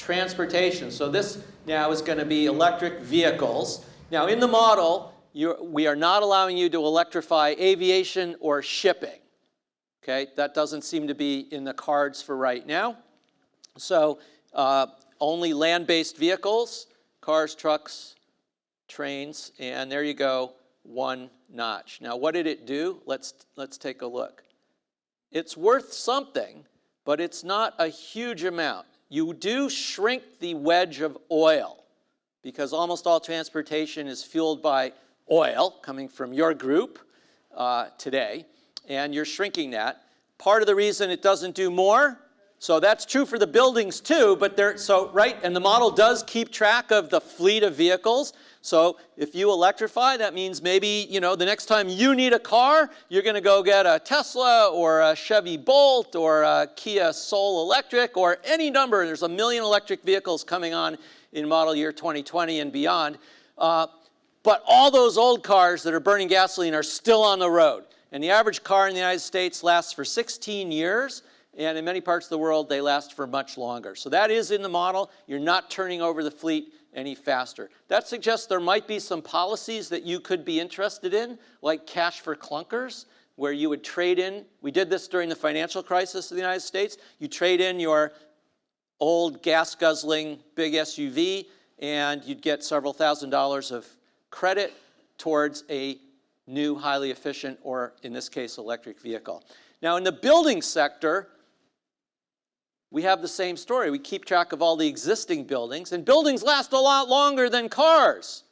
Transportation. So this now is going to be electric vehicles. Now in the model, we are not allowing you to electrify aviation or shipping. Okay, that doesn't seem to be in the cards for right now. So uh, only land-based vehicles, cars, trucks, trains, and there you go, one notch. Now what did it do? Let's, let's take a look. It's worth something, but it's not a huge amount. You do shrink the wedge of oil because almost all transportation is fueled by oil coming from your group uh, today, and you're shrinking that. Part of the reason it doesn't do more, so that's true for the buildings too, but there, so, right, and the model does keep track of the fleet of vehicles. So if you electrify, that means maybe, you know, the next time you need a car, you're going to go get a Tesla or a Chevy Bolt or a Kia Soul Electric or any number. There's a million electric vehicles coming on in model year 2020 and beyond. Uh, but all those old cars that are burning gasoline are still on the road. And the average car in the United States lasts for 16 years. And in many parts of the world, they last for much longer. So that is in the model. You're not turning over the fleet any faster. That suggests there might be some policies that you could be interested in, like cash for clunkers, where you would trade in, we did this during the financial crisis of the United States, you trade in your old gas-guzzling big SUV, and you'd get several thousand dollars of credit towards a new, highly efficient, or in this case, electric vehicle. Now in the building sector, we have the same story. We keep track of all the existing buildings, and buildings last a lot longer than cars.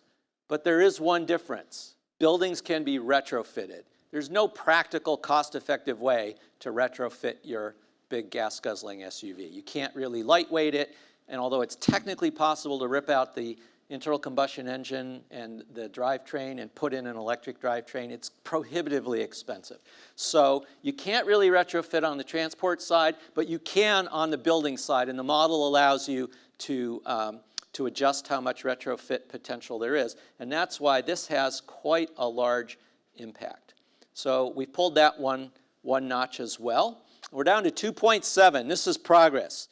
But there is one difference. Buildings can be retrofitted. There's no practical, cost-effective way to retrofit your big gas-guzzling SUV. You can't really lightweight it, and although it's technically possible to rip out the internal combustion engine and the drivetrain and put in an electric drivetrain, it's prohibitively expensive. So you can't really retrofit on the transport side, but you can on the building side, and the model allows you to, um, to adjust how much retrofit potential there is. And that's why this has quite a large impact. So we pulled that one, one notch as well. We're down to 2.7. This is progress.